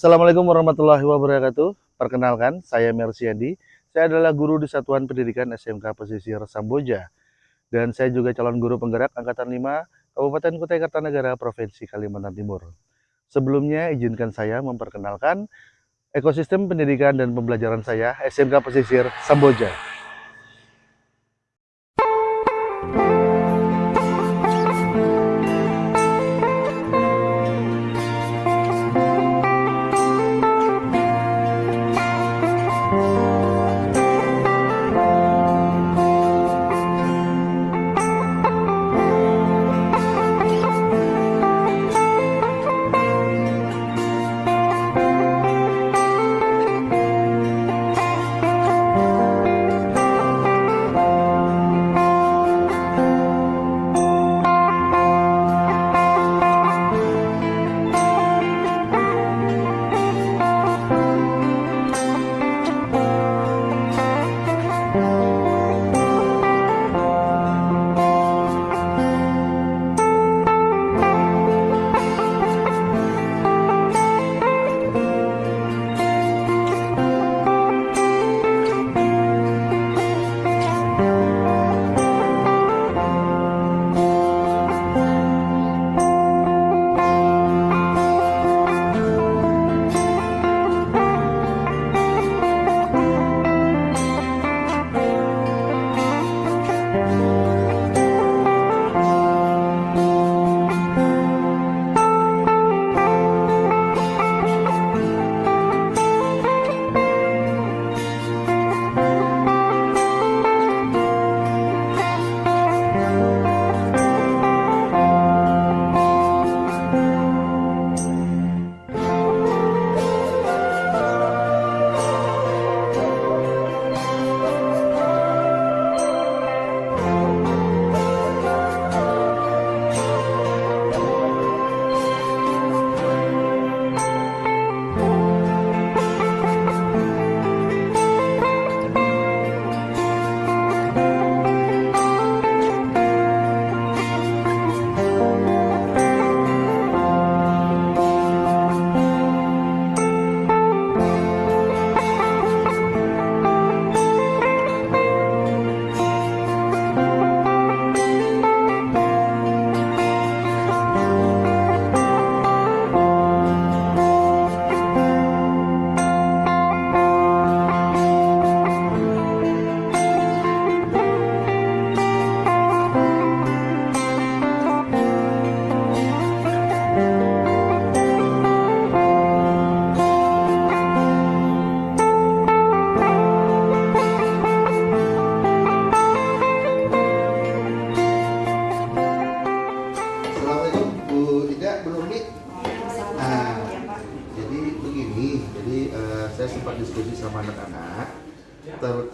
Assalamualaikum warahmatullahi wabarakatuh. Perkenalkan, saya Mersiadi. Saya adalah guru di Satuan Pendidikan SMK Pesisir Samboja. Dan saya juga calon guru penggerak Angkatan 5 Kabupaten Kutai Kartanegara, Provinsi Kalimantan Timur. Sebelumnya, izinkan saya memperkenalkan ekosistem pendidikan dan pembelajaran saya SMK Pesisir Samboja.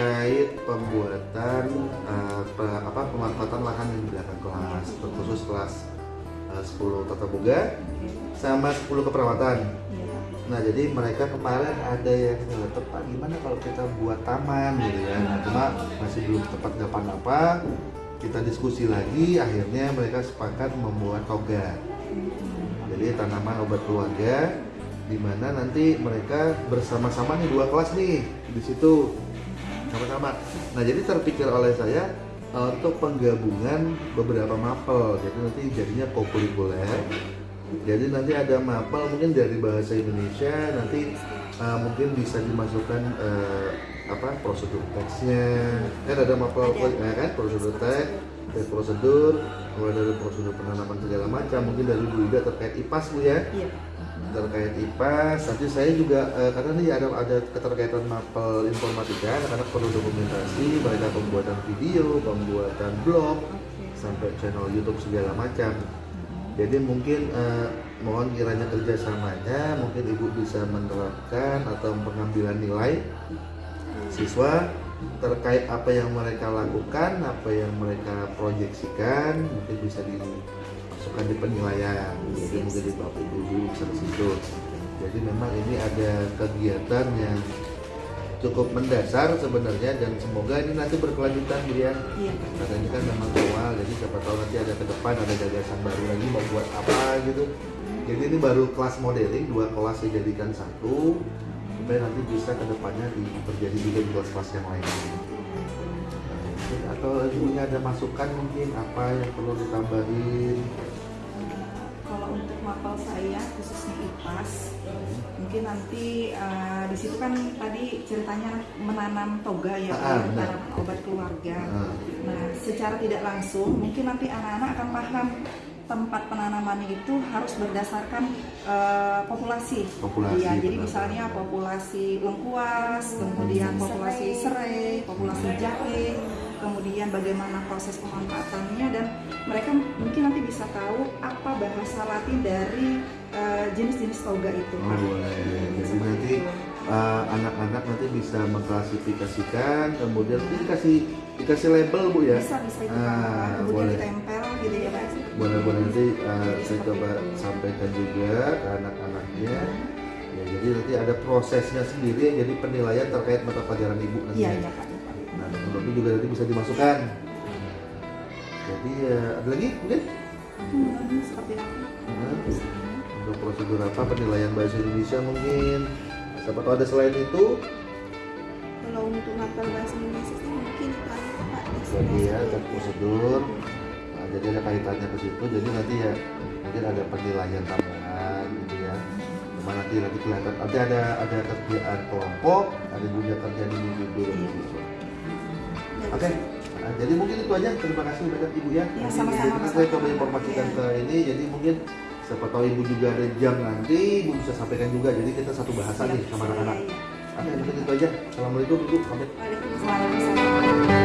Terkait pembuatan eh, pe- apa pemanfaatan lahan yang di belakang kelas, terkhusus kelas eh, 10 tata boga sama 10 keperawatan. Nah, jadi mereka kemarin ada yang eh, tepat gimana kalau kita buat taman gitu ya. Nah, cuma masih belum tepat kapan apa. Kita diskusi lagi, akhirnya mereka sepakat membuat toga. Jadi tanaman obat keluarga di mana nanti mereka bersama-sama nih dua kelas nih di situ sama-sama. Nah, jadi terpikir oleh saya eh, untuk penggabungan beberapa mapel. Jadi nanti jadinya kokurikuler. Jadi nanti ada mapel mungkin dari bahasa Indonesia nanti eh, mungkin bisa dimasukkan eh, apa prosedur teksnya. Kan ada mapel ya kan prosedur teks, dari prosedur, mulai dari prosedur penanaman segala macam. Mungkin dari Bu Ida terkait IPAS Bu ya Iya. terkait IPAS nanti saya juga eh, karena ini ada ada keterkaitan mapel informatika anak-anak perlu dokumentasi mereka pembuatan video pembuatan blog sampai channel YouTube segala macam jadi mungkin eh, mohon kiranya kerjasamanya mungkin ibu bisa menerapkan atau pengambilan nilai siswa terkait apa yang mereka lakukan apa yang mereka proyeksikan mungkin bisa dimasukkan di penilaian. Jadi mungkin di bab dulu bisa situ. Jadi memang ini ada kegiatan yang cukup mendasar sebenarnya dan semoga ini nanti berkelanjutan ya Iya. karena ini kan memang awal jadi siapa tahu nanti ada ke depan ada gagasan baru lagi mau buat apa gitu. Jadi ini baru kelas modeling, dua kelas dijadikan satu supaya nanti bisa ke depannya di- terjadi juga di kelas-kelas yang lain. Nah, Atau ibunya ada masukan mungkin apa yang perlu ditambahin? kalau untuk mapel saya khususnya IPAS mungkin nanti eh, di situ kan tadi ceritanya menanam toga ya Ah, tanaman obat keluarga. Nah, nah secara tidak langsung mungkin nanti anak-anak akan paham tempat penanamannya itu harus berdasarkan eh, populasi Populasi, Iya, jadi misalnya populasi lengkuas kemudian populasi serai populasi jahe kemudian bagaimana proses pemanfaatannya dan mereka mungkin nanti bisa tahu apa bahasa Latin dari eh, jenis-jenis toga itu. oh, boleh. Jadi Seperti nanti uh, anak-anak nanti bisa mengklasifikasikan, kemudian dikasih dikasih label bu ya. bisa bisa itu Ah, kemudian boleh. ditempel gitu ya Pak. Boleh-boleh nanti uh, saya coba sampaikan juga ke anak-anaknya. Ya, jadi nanti ada prosesnya sendiri ya, jadi penilaian terkait mata pelajaran ibu nanti. Iya ya. iya Pak. iya. Nah, itu juga nanti bisa dimasukkan. Jadi uh, ada lagi mungkin? Hmm, seperti? Nah, untuk prosedur apa penilaian bahasa Indonesia mungkin? Siapa tahu ada selain itu? kalau untuk ngapal bahasa Indonesia sih mungkin itu aja pak Jadi ya prosedur. Nah, jadi ada kaitannya ke situ. Jadi nanti ya mungkin ada penilaian tambahan gitu ya. Cuma nanti nanti kelihatan. Nanti ada ada kerjaan kelompok, ada juga kerjaan individu gitu. Oke. Nah, jadi mungkin itu aja. Terima kasih banyak ibu ya. Ya, sama-sama, jadi nanti saya coba informasikan Ya. ke ini. Jadi mungkin siapa tahu ibu juga ada jam nanti, ibu bisa sampaikan juga. Jadi kita satu bahasa nih sama anak-anak. Iya, Oke, mungkin itu aja. Assalamualaikum ibu. Pamit. Waalaikumsalam.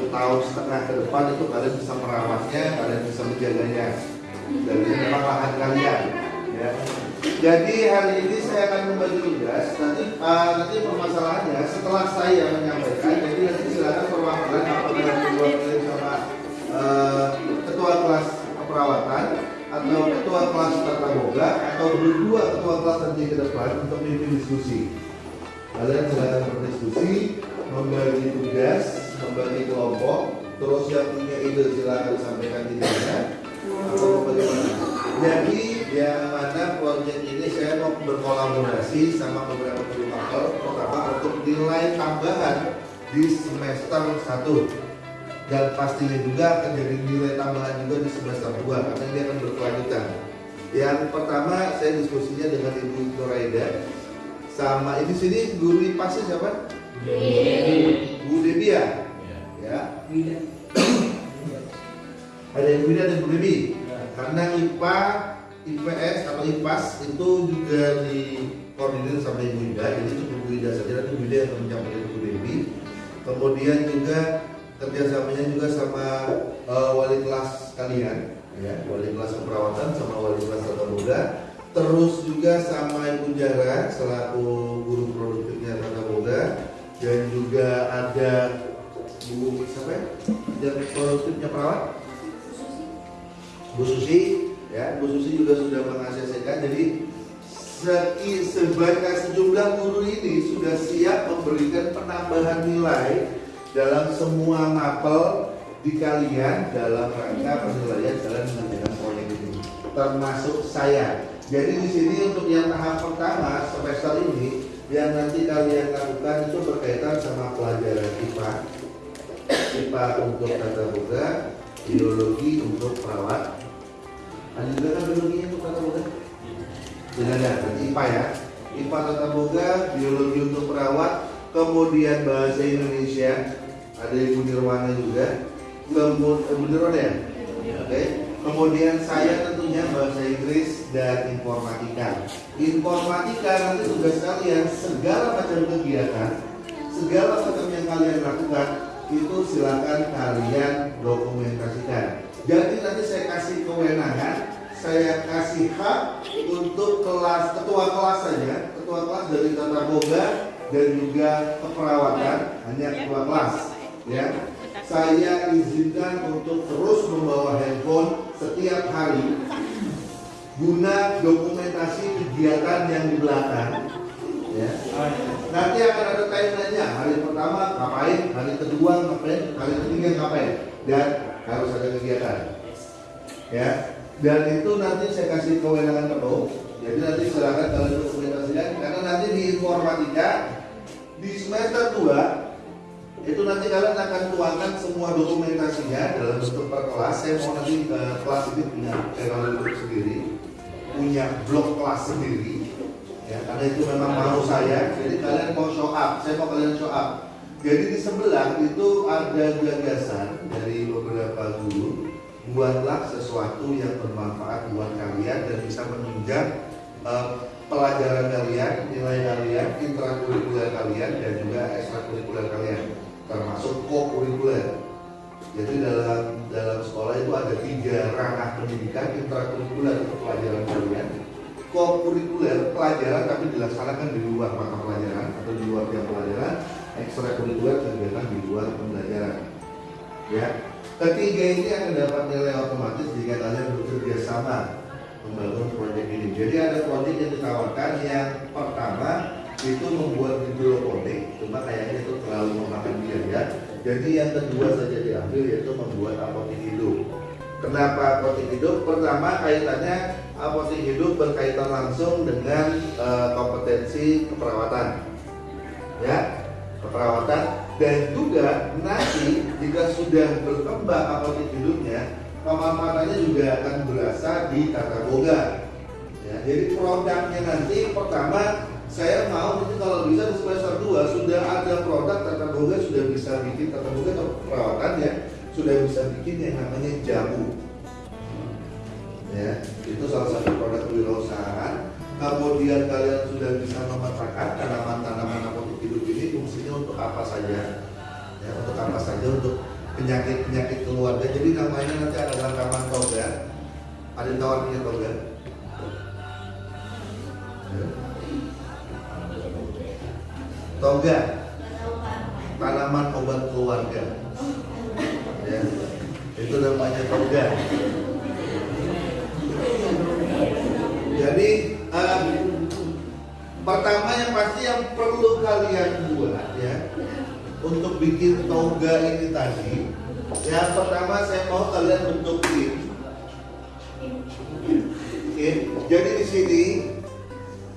Satu tahun setengah ke depan itu kalian bisa merawatnya, kalian bisa menjaganya. Dan ini memang lahan kalian ya. Jadi hari ini saya akan membagi tugas. Nanti uh, nanti permasalahannya setelah saya menyampaikan jadi nanti silakan perwakilan apakah diwakili sama uh, ketua kelas keperawatan atau ketua kelas tata boga atau berdua ketua kelas nanti ke depan untuk memimpin diskusi. Kalian silakan berdiskusi membagi tugas membagi kelompok. Terus yang punya ide silakan sampaikan idenya atau bagaimana? Jadi yang mana proyek ini saya mau berkolaborasi sama beberapa edukator pertama untuk nilai tambahan di semester 1 dan pastinya juga akan jadi nilai tambahan juga di semester 2 karena ini akan berkelanjutan. Yang pertama saya diskusinya dengan Ibu Noraida. Sama ini sini guru IPASnya siapa? Bu Debi ya? Ya. Ada yang Wida dan Bu Debi. Karena IPA, IPS atau IPAS itu juga dikoordinir sama Ibu Wida, jadi itu Bu Wida saja nanti Bu yang menyampaikan Bu Debi. Kemudian juga kerjasamanya juga sama eh, wali kelas kalian, ya, wali kelas keperawatan sama wali kelas tata boga. Terus juga sama Ibu Jara selaku guru produktifnya tata boga dan juga ada Bu siapa ya? Produktifnya perawat? Bu Susi, ya Bu Susi juga sudah mengasesikan. Jadi sebanyak sejumlah guru ini sudah siap memberikan penambahan nilai dalam semua mapel di kalian dalam rangka penilaian kalian mengerjakan proyek ini, termasuk saya. Jadi di sini untuk yang tahap pertama semester ini yang nanti kalian lakukan itu berkaitan sama pelajaran IPA, IPA untuk tata boga, biologi untuk perawat. Ada juga kan biologinya untuk tata boga? Tidak ada, IPA ya. IPA tata boga, biologi untuk perawat, kemudian bahasa Indonesia, ada Ibu Nirwana juga. Kemudian Ibu Nirwana ya? Oke. Kemudian saya tentunya bahasa Inggris dan informatika. Informatika nanti tugas kalian segala macam kegiatan, segala macam yang kalian lakukan itu silakan kalian dokumentasikan. Jadi nanti saya kasih kewenangan, saya kasih hak untuk kelas ketua kelas saja, ketua kelas dari tata boga dan juga keperawatan hanya ketua kelas, ya. Saya izinkan untuk terus membawa handphone setiap hari guna dokumentasi kegiatan yang di belakang. Ya. Nanti akan ada timelinenya. Hari pertama ngapain, hari kedua ngapain, hari ketiga ngapain, dan harus ada kegiatan. Ya. Dan itu nanti saya kasih kewenangan penuh. Jadi nanti silakan kalian dokumentasikan karena nanti di informatika di semester 2 itu nanti kalian akan tuangkan semua dokumentasinya dalam bentuk per kelas. Saya mau nanti ke kelas ini punya teknologi sendiri, punya blok kelas sendiri. Ya, karena itu memang mau saya. Jadi kalian mau show up, saya mau kalian show up. Jadi di sebelah itu ada gagasan dari beberapa guru buatlah sesuatu yang bermanfaat buat kalian dan bisa menunjang eh, pelajaran kalian, nilai kalian, intrakurikuler kalian dan juga ekstrakurikuler kalian termasuk co-kurikuler. Jadi dalam dalam sekolah itu ada tiga ranah pendidikan intrakurikuler untuk pelajaran kalian, co-kurikuler pelajaran tapi dilaksanakan di luar mata pelajaran atau di luar jam pelajaran, ekstrakurikuler kegiatan di luar pembelajaran. Ya, ketiga ini akan dapat nilai otomatis jika kalian bekerja sama membangun proyek ini. Jadi ada proyek yang ditawarkan yang pertama itu membuat hidroponik, cuma kayaknya itu terlalu memakan biaya. Jadi yang kedua saja diambil yaitu membuat hidup. Kenapa apotek hidup? Pertama kaitannya apotek hidup berkaitan langsung dengan eh, kompetensi keperawatan, ya keperawatan dan juga nanti jika sudah berkembang apotek hidupnya pemanfaatannya juga akan berasa di tata boga. Ya, jadi produknya nanti pertama saya mau nanti kalau bisa di semester 2 sudah ada produk tata boga sudah bisa bikin tata boga atau perawatan ya sudah bisa bikin yang namanya jamu. Ya itu salah satu produk kewirausahaan. Kemudian kalian sudah bisa memetakkan tanaman-tanaman apotek hidup ini fungsinya untuk apa saja? Ya untuk apa saja? Untuk penyakit-penyakit keluarga. Jadi namanya nanti ada rangkaman toga ada yang punya toga toga tanaman obat keluarga itu namanya toga jadi eh, pertama yang pasti yang perlu kalian buat ya untuk bikin toga ini tadi yang pertama saya mau kalian bentuk tim tim jadi di sini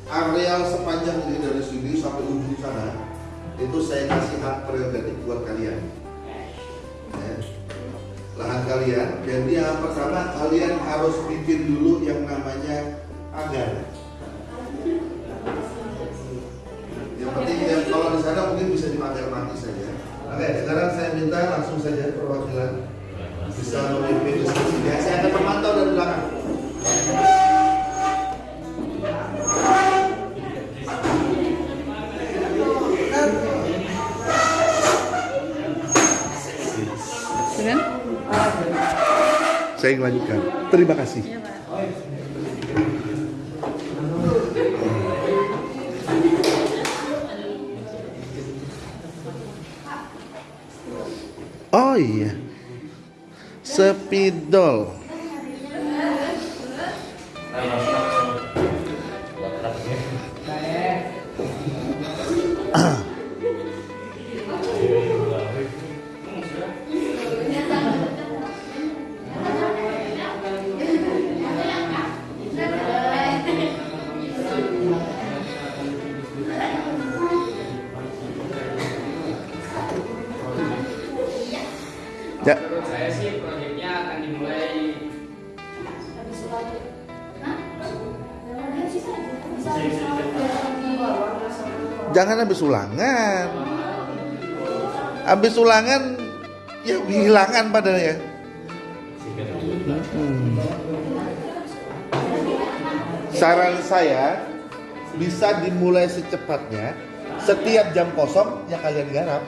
areal sepanjang ini dari sini sampai ujung sana itu saya kasih hak prerogatif buat kalian Ya. Kalian jadi yang pertama kalian harus bikin dulu yang namanya pagar yang penting yang kalau di sana mungkin bisa dipagar mati saja. Oke sekarang saya minta langsung saja perwakilan. Bisa memimpin diskusinya saya akan memantau dari belakang saya lanjutkan. Terima kasih. Oh iya. Spidol Jangan habis ulangan Habis ulangan Ya kehilangan padahal ya Hmm. Saran saya bisa dimulai secepatnya. Setiap jam kosong ya kalian garap.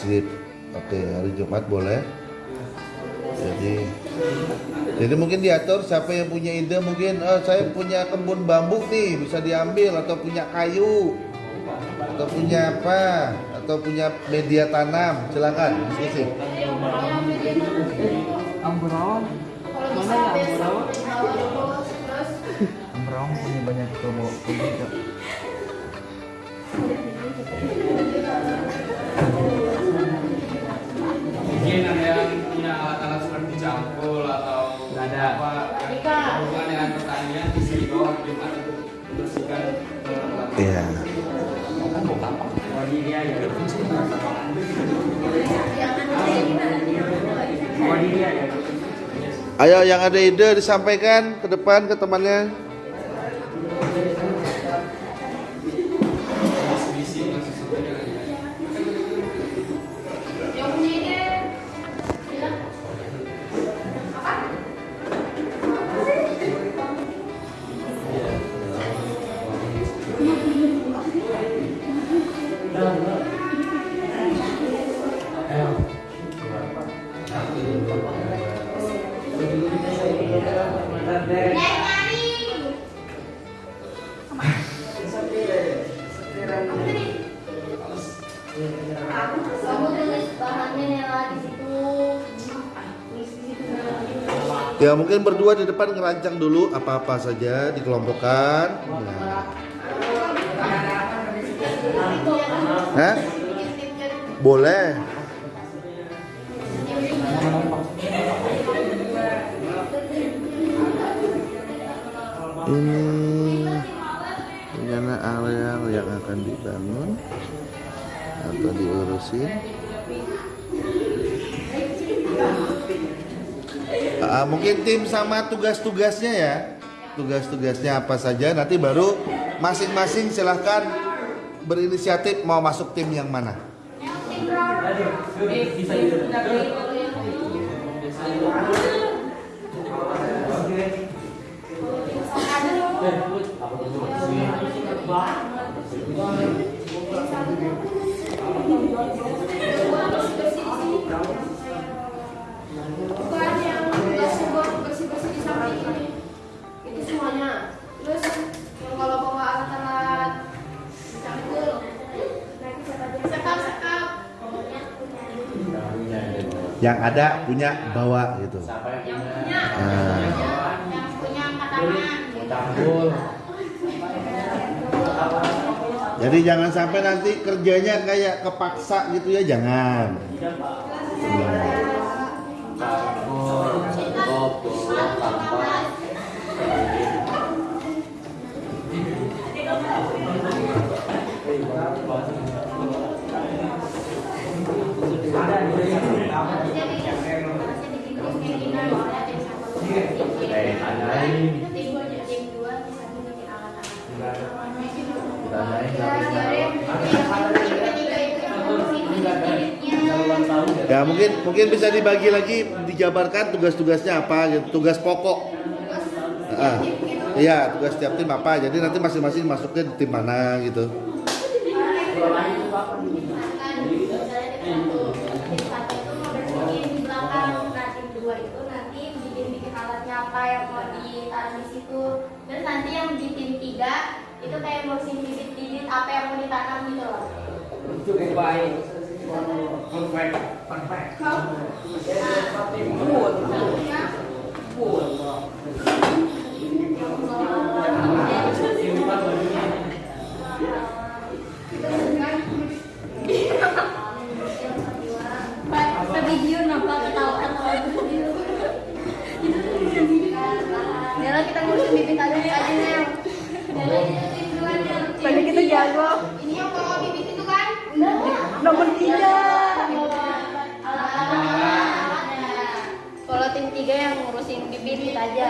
Sip. Oke, hari Jumat boleh. Jadi jadi mungkin diatur siapa yang punya ide mungkin eh, saya punya kebun bambu nih bisa diambil atau punya kayu atau punya apa atau punya media tanam silakan diskusi. Ambarawan mana ya punya banyak promo Jumat untuk membersihkan eh, Iya. Dia ya dia ya Ayo yang ada ide disampaikan ke depan ke temannya. Ya mungkin berdua di depan ngerancang dulu apa-apa saja dikelompokkan. Nah. Hah? Boleh. Ini rencana areal yang akan dibangun atau diurusin. Ah, mungkin tim sama tugas-tugasnya ya. Tugas-tugasnya apa saja nanti baru masing-masing silahkan berinisiatif mau masuk tim yang mana. Bukan Yang ada punya bawa gitu. Ah. Jadi jangan sampai nanti kerjanya kayak kepaksa gitu ya, jangan. Ya mungkin mungkin bisa dibagi lagi dijabarkan tugas-tugasnya apa gitu, tugas pokok. Iya, tugas tiap tim apa. Jadi nanti masing-masing masuknya di tim mana gitu. apa yang mau ditaruh di situ terus nanti yang di tim tiga itu kayak bibit-bibit apa yang mau ditanam gitu loh cukup baik perfect perfect Pak video napa ketawa-ketawa Nela kita ngurusin bibit aja aja Nel Tadi kita jago. Ini yang bawa bibit itu kan? Tiga. Kalau tim tiga yang ngurusin bibit aja.